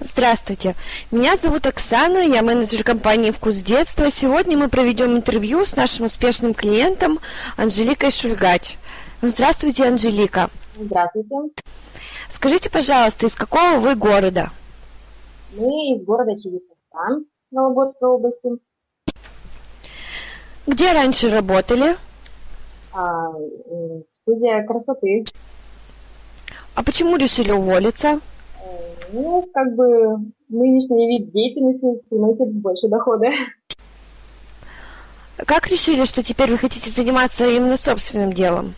Здравствуйте, меня зовут Оксана, я менеджер компании «Вкус детства». Сегодня мы проведем интервью с нашим успешным клиентом Анжеликой Шульгач. Здравствуйте, Анжелика. Здравствуйте. Скажите, пожалуйста, из какого вы города? Мы из города Челябинска, Вологодской области. Где раньше работали? А, студия красоты. А почему решили уволиться? Ну, как бы нынешний вид деятельности приносит больше дохода. Как решили, что теперь вы хотите заниматься именно собственным делом?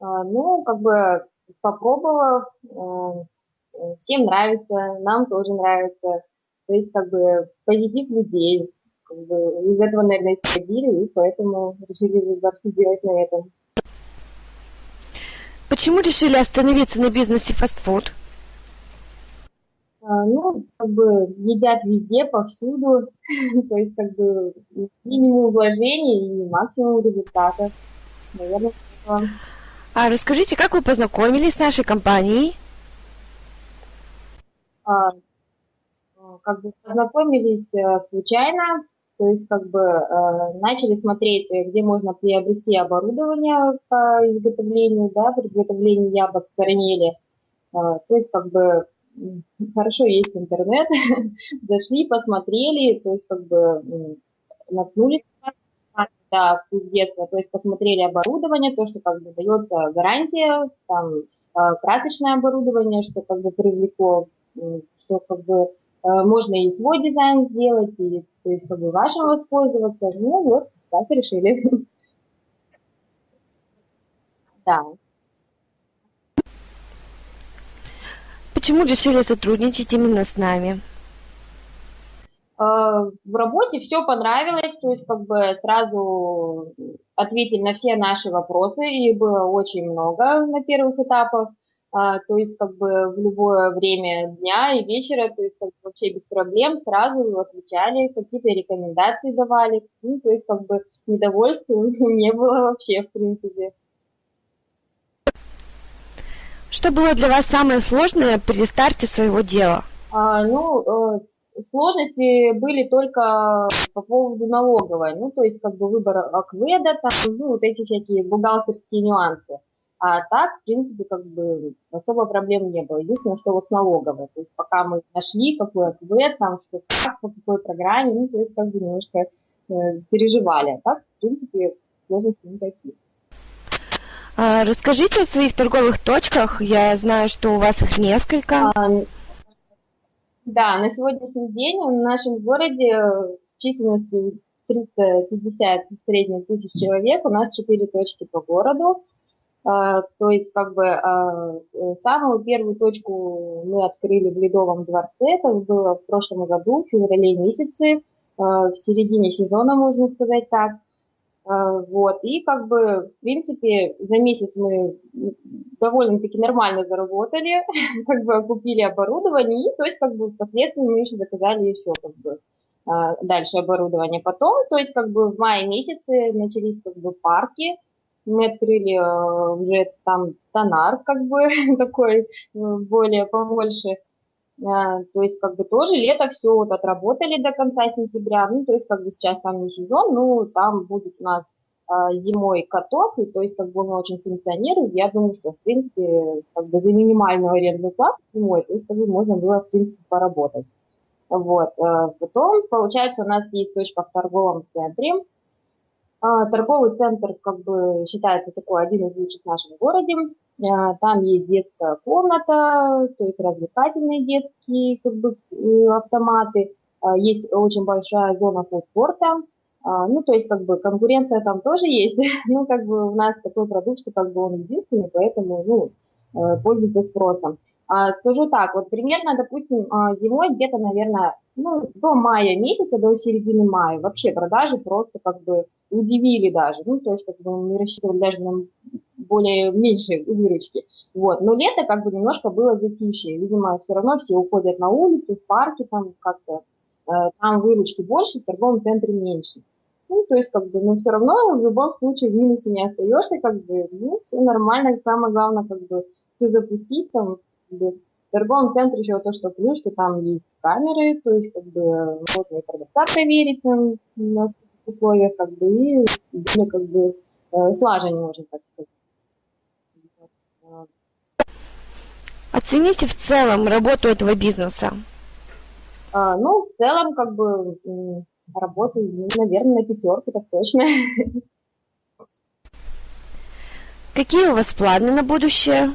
А, ну, как бы попробовав, э, всем нравится, нам тоже нравится. То есть, как бы, позитив людей. Как бы, из этого, наверное, исходили, и поэтому решили выбор сделать на этом. Почему решили остановиться на бизнесе фастфуд? А, ну, как бы едят везде, повсюду, то есть как бы минимум вложений и максимум результата. Наверное, а расскажите, как вы познакомились с нашей компанией? А, как бы познакомились э, случайно, то есть как бы э, начали смотреть, где можно приобрести оборудование по изготовлению, да, при изготовлении яблок в карамели. А, то есть как бы хорошо есть интернет, зашли, посмотрели, то есть как бы наткнулись да, вкус детства, то есть посмотрели оборудование, то, что как бы дается гарантия, там э, красочное оборудование, что как бы привлекло, что как бы э, можно и свой дизайн сделать, и то есть как бы вашим воспользоваться. Ну вот, так решили. Да. Почему решили сотрудничать именно с нами? А, в работе все понравилось, то есть как бы сразу ответили на все наши вопросы, и было очень много на первых этапах, а, то есть как бы в любое время дня и вечера, то есть как бы вообще без проблем сразу отвечали, какие-то рекомендации давали, ну, то есть как бы недовольства не было вообще в принципе. Что было для вас самое сложное при старте своего дела? А, ну, э, сложности были только по поводу налоговой, ну, то есть как бы выбор акведа, там, ну, вот эти всякие бухгалтерские нюансы. А так, в принципе, как бы особо проблем не было. Единственное, что вот налоговая. То есть пока мы нашли, какой аквед, там, что как, по какой программе, ну, то есть как бы немножко э, переживали. А так, в принципе, сложности никаких. А, расскажите о своих торговых точках. Я знаю, что у вас их несколько. А, да, на сегодняшний день в нашем городе с численностью 350 в среднем тысяч человек, у нас 4 точки по городу. А, то есть, как бы, самую первую точку мы открыли в Ледовом дворце, это было в прошлом году, в феврале месяце, в середине сезона, можно сказать так. А, вот, и как бы, в принципе, за месяц мы довольно-таки нормально заработали, как бы купили оборудование, и то есть как бы впоследствии мы еще заказали еще как бы а, дальше оборудование. Потом, то есть как бы в мае месяце начались как бы парки, мы открыли а, уже там тонар как бы такой более побольше, то есть, как бы тоже лето все вот отработали до конца сентября. Ну, то есть, как бы сейчас там не сезон, ну, там будет у нас а, зимой каток, и то есть, как бы он очень функционирует. Я думаю, что, в принципе, как бы за минимальную арендную плату зимой, то есть, как бы можно было, в принципе, поработать. Вот. А, потом, получается, у нас есть точка в торговом центре, а, торговый центр как бы считается такой один из лучших в нашем городе. А, там есть детская комната, то есть развлекательные детские как бы, э, автоматы. А, есть очень большая зона фудкорта. Ну, то есть, как бы, конкуренция там тоже есть. Ну, как бы, у нас такой продукт, что, как бы, он единственный, поэтому, ну, э, пользуется спросом. А, скажу так, вот примерно, допустим, а, зимой где-то, наверное, ну, до мая месяца, до середины мая, вообще продажи просто как бы удивили даже. Ну, то есть, как бы мы рассчитывали даже на более меньшие выручки. Вот. Но лето как бы немножко было затишье. Видимо, все равно все уходят на улицу, в парки, там как-то, э, там выручки больше, в торговом центре меньше. Ну, то есть, как бы, но все равно в любом случае в минусе не остаешься, как бы, ну, все нормально, самое главное, как бы, все запустить, там, В торговом центре еще то, что плюс, что там есть камеры, то есть как бы можно и продавца проверить на, на условиях, как бы, и как бы э, слаженнее, можно так сказать. Оцените в целом работу этого бизнеса. А, ну, в целом, как бы, работаю, ну, наверное, на пятерку, так точно. Какие у вас планы на будущее?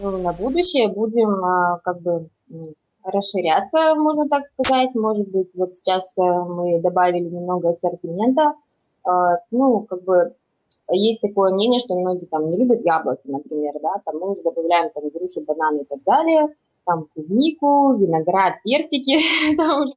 Ну, на будущее будем, а, как бы, расширяться, можно так сказать. Может быть, вот сейчас э, мы добавили немного ассортимента. А, ну, как бы, есть такое мнение, что многие там не любят яблоки, например, да, там мы уже добавляем там груши, бананы и так далее, там клубнику, виноград, персики, там уже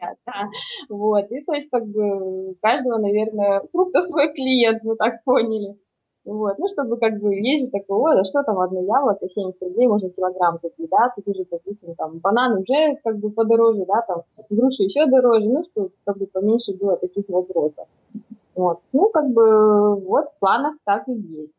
да, вот, и то есть как бы каждого, наверное, фрукта свой клиент, мы так поняли. Вот, ну, чтобы как бы есть же такое, да что там, одно яблоко, 70 рублей, можно килограмм купить, да, тут уже, допустим, там, бананы уже как бы подороже, да, там, груши еще дороже, ну, что как бы поменьше было таких вопросов. Вот. Ну, как бы, вот в планах так и есть.